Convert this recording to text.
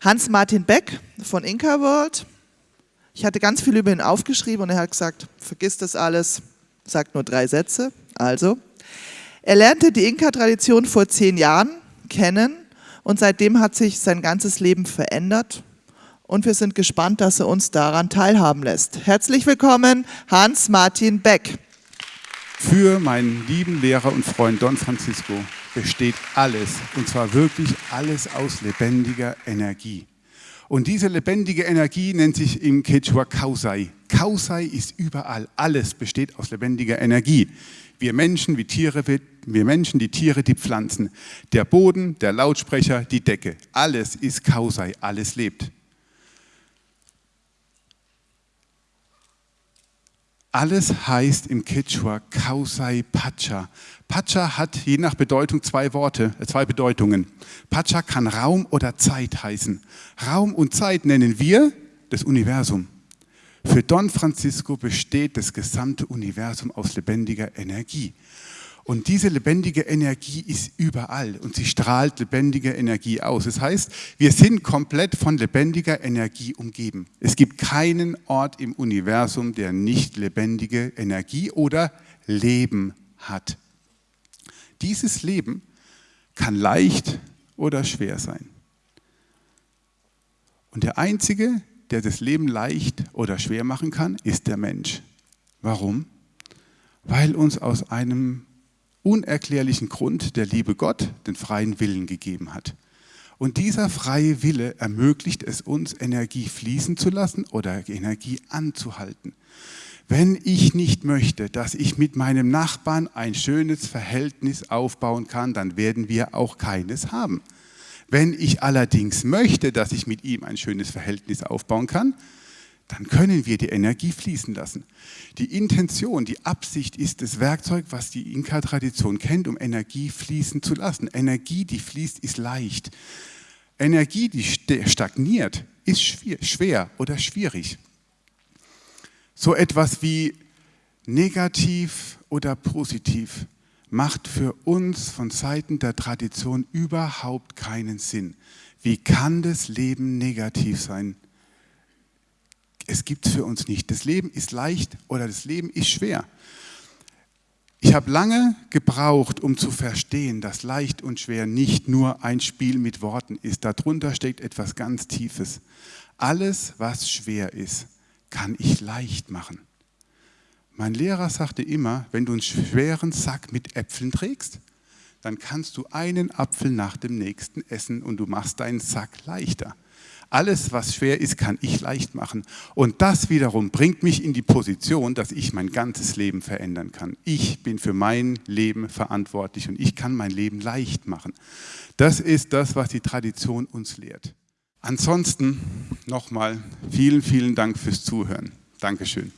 Hans-Martin Beck von Inca World. Ich hatte ganz viel über ihn aufgeschrieben und er hat gesagt, vergiss das alles, sagt nur drei Sätze. Also, er lernte die Inka-Tradition vor zehn Jahren kennen und seitdem hat sich sein ganzes Leben verändert und wir sind gespannt, dass er uns daran teilhaben lässt. Herzlich willkommen, Hans-Martin Beck. Für meinen lieben Lehrer und Freund Don Francisco besteht alles, und zwar wirklich alles aus lebendiger Energie. Und diese lebendige Energie nennt sich im Quechua Kausai. Kausai ist überall, alles besteht aus lebendiger Energie. Wir Menschen, wie Tiere, wir Menschen, die Tiere, die Pflanzen. Der Boden, der Lautsprecher, die Decke. Alles ist Kausai, alles lebt. Alles heißt im Quechua Kausai Pacha. Pacha hat je nach Bedeutung zwei Worte, äh, zwei Bedeutungen. Pacha kann Raum oder Zeit heißen. Raum und Zeit nennen wir das Universum. Für Don Francisco besteht das gesamte Universum aus lebendiger Energie. Und diese lebendige Energie ist überall und sie strahlt lebendige Energie aus. Das heißt, wir sind komplett von lebendiger Energie umgeben. Es gibt keinen Ort im Universum, der nicht lebendige Energie oder Leben hat. Dieses Leben kann leicht oder schwer sein. Und der Einzige, der das Leben leicht oder schwer machen kann, ist der Mensch. Warum? Weil uns aus einem unerklärlichen Grund der liebe Gott den freien Willen gegeben hat. Und dieser freie Wille ermöglicht es uns, Energie fließen zu lassen oder Energie anzuhalten. Wenn ich nicht möchte, dass ich mit meinem Nachbarn ein schönes Verhältnis aufbauen kann, dann werden wir auch keines haben. Wenn ich allerdings möchte, dass ich mit ihm ein schönes Verhältnis aufbauen kann, dann können wir die Energie fließen lassen. Die Intention, die Absicht ist das Werkzeug, was die Inka-Tradition kennt, um Energie fließen zu lassen. Energie, die fließt, ist leicht. Energie, die stagniert, ist schwer oder schwierig. So etwas wie negativ oder positiv macht für uns von Seiten der Tradition überhaupt keinen Sinn. Wie kann das Leben negativ sein? Es gibt für uns nicht. Das Leben ist leicht oder das Leben ist schwer. Ich habe lange gebraucht, um zu verstehen, dass leicht und schwer nicht nur ein Spiel mit Worten ist. Darunter steckt etwas ganz Tiefes. Alles, was schwer ist, kann ich leicht machen. Mein Lehrer sagte immer, wenn du einen schweren Sack mit Äpfeln trägst, dann kannst du einen Apfel nach dem nächsten essen und du machst deinen Sack leichter. Alles, was schwer ist, kann ich leicht machen. Und das wiederum bringt mich in die Position, dass ich mein ganzes Leben verändern kann. Ich bin für mein Leben verantwortlich und ich kann mein Leben leicht machen. Das ist das, was die Tradition uns lehrt. Ansonsten nochmal vielen, vielen Dank fürs Zuhören. Dankeschön.